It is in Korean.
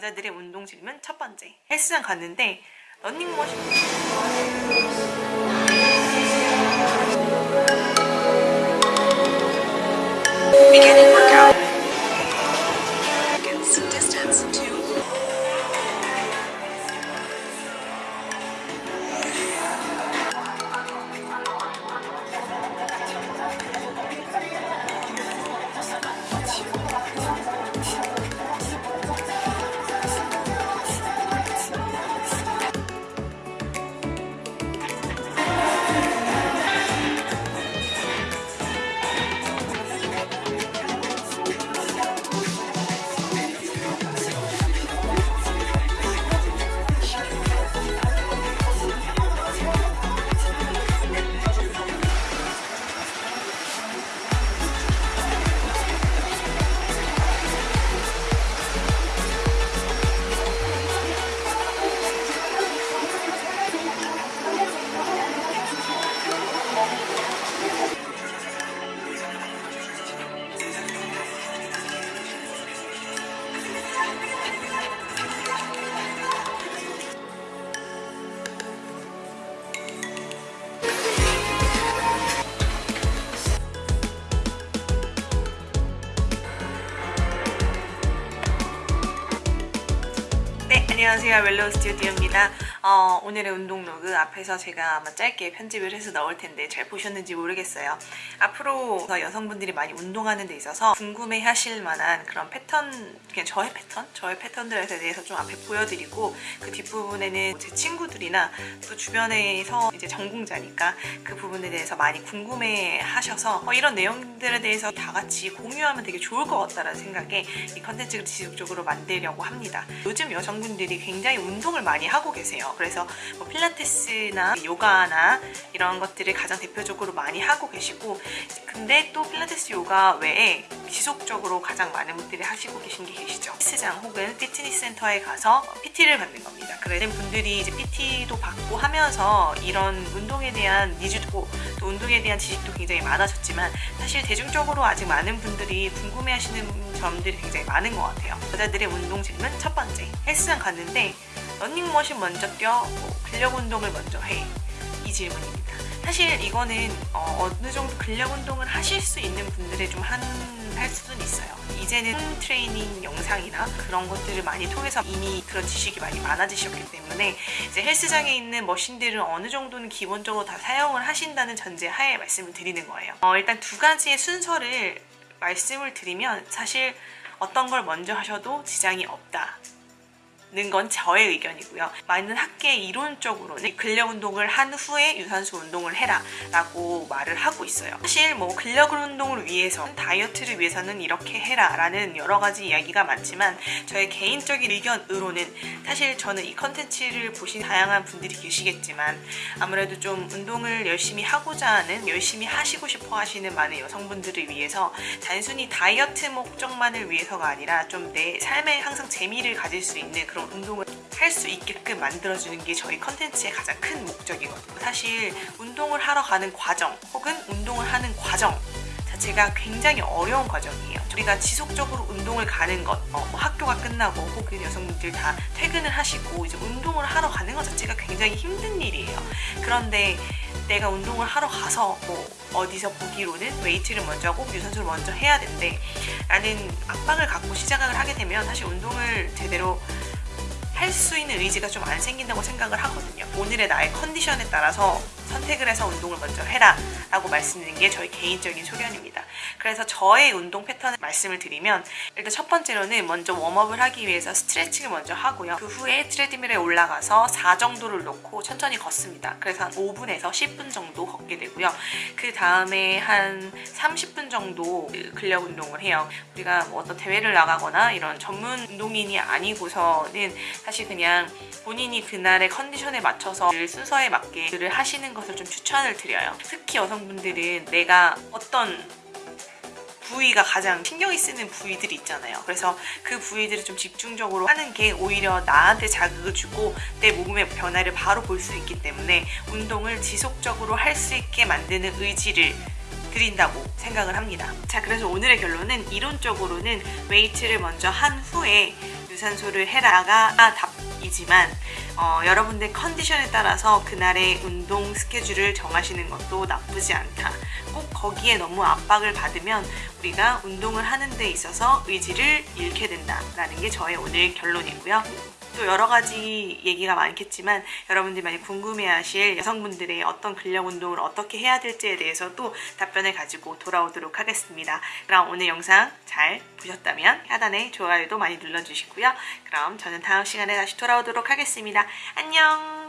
여자들의 운동 질문 첫 번째. 헬스장 갔는데 런닝머신 안녕하세요. 웰로우 스튜디오입니다 어, 오늘의 운동 로그 앞에서 제가 아마 짧게 편집을 해서 넣을 텐데 잘 보셨는지 모르겠어요. 앞으로 여성분들이 많이 운동하는 데 있어서 궁금해 하실 만한 그런 패턴 그냥 저의 패턴? 저의 패턴들에 대해서 좀 앞에 보여드리고 그 뒷부분에는 제 친구들이나 또 주변에서 이제 전공자니까 그 부분에 대해서 많이 궁금해 하셔서 어, 이런 내용들에 대해서 다 같이 공유하면 되게 좋을 것 같다는 생각에 이 컨텐츠를 지속적으로 만들려고 합니다. 요즘 여성분들이 굉장히 운동을 많이 하고 계세요 그래서 뭐 필라테스나 요가나 이런 것들을 가장 대표적으로 많이 하고 계시고 근데 또 필라테스 요가 외에 지속적으로 가장 많은 분들이 하시고 계신 게 계시죠. 헬스장 혹은 피트니스 센터에 가서 PT를 받는 겁니다. 그런 분들이 이제 PT도 받고 하면서 이런 운동에 대한 needs도 또 운동에 대한 지식도 굉장히 많아졌지만 사실 대중적으로 아직 많은 분들이 궁금해 하시는 점들이 굉장히 많은 것 같아요. 여자들의 운동 질문 첫 번째. 헬스장 갔는데 러닝머신 먼저 뛰어 뭐 근력 운동을 먼저 해. 이 질문입니다. 사실 이거는 어, 느 정도 근력 운동을 하실 수 있는 분들의 좀 한 할 수는 있어요. 이제는 홈 트레이닝 영상이나 그런 것들을 많이 통해서 이미 그런 지식이 많이 많아지셨기 때문에 이제 헬스장에 있는 머신들은 어느 정도는 기본적으로 다 사용을 하신다는 전제 하에 말씀을 드리는 거예요. 어, 일단 두 가지의 순서를 말씀을 드리면 사실 어떤 걸 먼저 하셔도 지장이 없다. 는 건 저의 의견이고요. 많은 학계 이론적으로는 근력 운동을 한 후에 유산소 운동을 해라 라고 말을 하고 있어요. 사실 뭐 근력 운동을 위해서 다이어트를 위해서는 이렇게 해라 라는 여러 가지 이야기가 많지만 저의 개인적인 의견으로는 사실 저는 이 컨텐츠를 보신 다양한 분들이 계시겠지만 아무래도 좀 운동을 열심히 하고자 하는 열심히 하시고 싶어 하시는 많은 여성분들을 위해서 단순히 다이어트 목적만을 위해서가 아니라 좀 내 삶에 항상 재미를 가질 수 있는 그런 운동을 할 수 있게끔 만들어주는 게 저희 컨텐츠의 가장 큰 목적이거든요. 사실 운동을 하러 가는 과정 혹은 운동을 하는 과정 자체가 굉장히 어려운 과정이에요. 우리가 지속적으로 운동을 가는 것, 어, 뭐 학교가 끝나고 혹은 여성분들 다 퇴근을 하시고 이제 운동을 하러 가는 것 자체가 굉장히 힘든 일이에요. 그런데 내가 운동을 하러 가서 뭐 어디서 보기로는 웨이트를 먼저 하고 유산소를 먼저 해야 된대 라는 압박을 갖고 시작을 하게 되면 사실 운동을 제대로 할 수 있는 의지가 좀 안 생긴다고 생각을 하거든요. 오늘의 나의 컨디션에 따라서 선택을 해서 운동을 먼저 해라 라고 말씀드린 게 저희 개인적인 소견입니다. 그래서 저의 운동 패턴을 말씀을 드리면 일단 첫 번째로는 먼저 warm-up을 하기 위해서 스트레칭을 먼저 하고요. 그 후에 트레드밀에 올라가서 4 정도를 놓고 천천히 걷습니다. 그래서 한 5분에서 10분 정도 걷게 되고요. 그 다음에 한 30분 정도 근력 운동을 해요. 우리가 뭐 어떤 대회를 나가거나 이런 전문 운동인이 아니고서는 사실 그냥 본인이 그날의 컨디션에 맞춰서 순서에 맞게 를 하시는 것을 좀 추천을 드려요. 특히 여성분들은 내가 어떤 부위가 가장 신경이 쓰는 부위들이 있잖아요. 그래서 그 부위들을 좀 집중적으로 하는 게 오히려 나한테 자극을 주고 내 몸의 변화를 바로 볼 수 있기 때문에 운동을 지속적으로 할 수 있게 만드는 의지를 드린다고 생각을 합니다. 자 그래서 오늘의 결론은 이론적으로는 웨이트를 먼저 한 후에 유산소를 해라가 답이지만 어, 여러분들 컨디션에 따라서 그날의 운동 스케줄을 정하시는 것도 나쁘지 않다. 꼭 거기에 너무 압박을 받으면 우리가 운동을 하는 데 있어서 의지를 잃게 된다라는 게 저의 오늘 결론이고요. 또 여러 가지 얘기가 많겠지만 여러분들이 많이 궁금해하실 여성분들의 어떤 근력 운동을 어떻게 해야 될지에 대해서도 답변을 가지고 돌아오도록 하겠습니다. 그럼 오늘 영상 잘 보셨다면 하단에 좋아요도 많이 눌러주시고요. 그럼 저는 다음 시간에 다시 돌아오도록 하겠습니다. 안녕!